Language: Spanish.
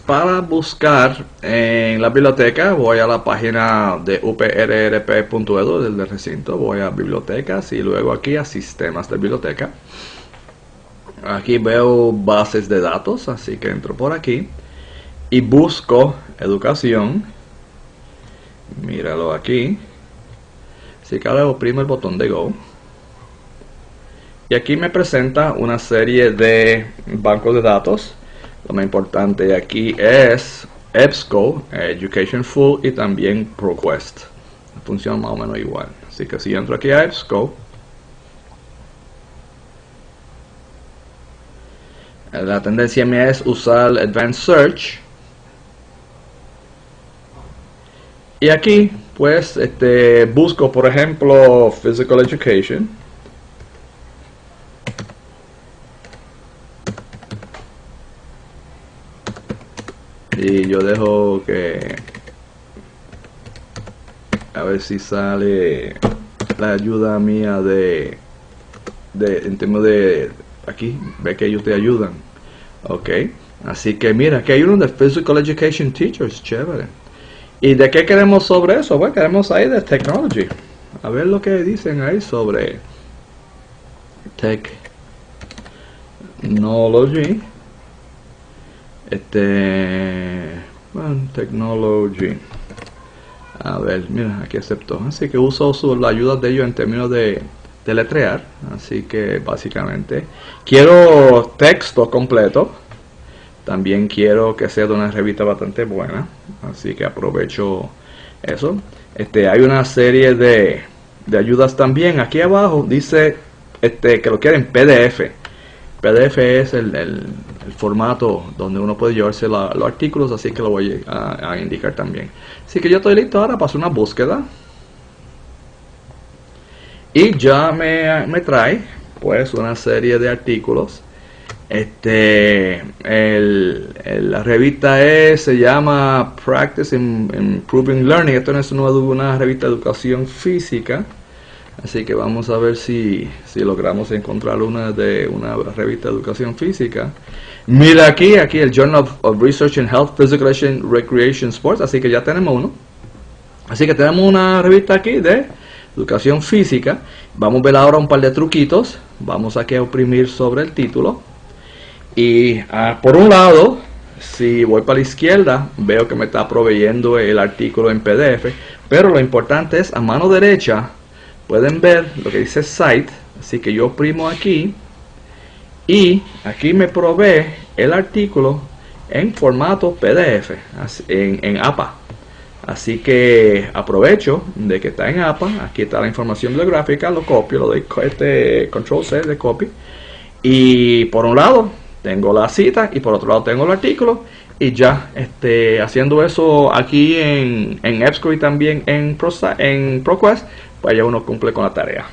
para buscar en la biblioteca voy a la página de uprrp.edu del recinto, voy a bibliotecas y luego aquí a sistemas de biblioteca. Aquí veo bases de datos, así que entro por aquí y busco educación. Míralo aquí. Así que ahora oprimo el botón de Go. Y aquí me presenta una serie de bancos de datos lo más importante aquí es EBSCO, Education Full y también ProQuest. Funciona más o menos igual. Así que si entro aquí a EBSCO, la tendencia mía es usar Advanced Search. Y aquí, pues, este, busco, por ejemplo, Physical Education. Y yo dejo que a ver si sale la ayuda mía de, de en términos de aquí ve que ellos te ayudan. Ok. Así que mira que hay uno de physical education teachers chévere. Y de qué queremos sobre eso bueno queremos ahí de technology. A ver lo que dicen ahí sobre technology este bueno, technology. A ver mira aquí aceptó así que uso la ayuda de ellos en términos de, de letrear así que básicamente quiero texto completo. También quiero que sea de una revista bastante buena. Así que aprovecho eso. Este hay una serie de, de ayudas también. Aquí abajo dice este que lo quieren PDF. PDF es el, formato donde uno puede llevarse los artículos, así que lo voy a, indicar también. Así que yo estoy listo ahora para hacer una búsqueda. Y ya me, trae pues una serie de artículos. Este, la revista es, se llama Practice in Improving Learning. Esto no es una revista de educación física Así que vamos a ver si, logramos encontrar una de una revista de educación física. Mira aquí, aquí el Journal of, Research in Health, Physical Recreation Sports. Así que ya tenemos uno. Así que tenemos una revista aquí de educación física. Vamos a ver ahora un par de truquitos. Vamos aquí a oprimir sobre el título. Y ah, por un lado, si voy para la izquierda, veo que me está proveyendo el artículo en PDF. Pero lo importante es a mano derecha pueden ver lo que dice site así que yo oprimo aquí y aquí me provee el artículo en formato PDF en, APA así que aprovecho de que está en APA aquí está la información bibliográfica lo copio lo doy este control C de copy y por un lado tengo la cita y por otro lado tengo el artículo y ya este, haciendo eso aquí en, en EBSCO y también en, en ProQuest pues ya uno cumple con la tarea.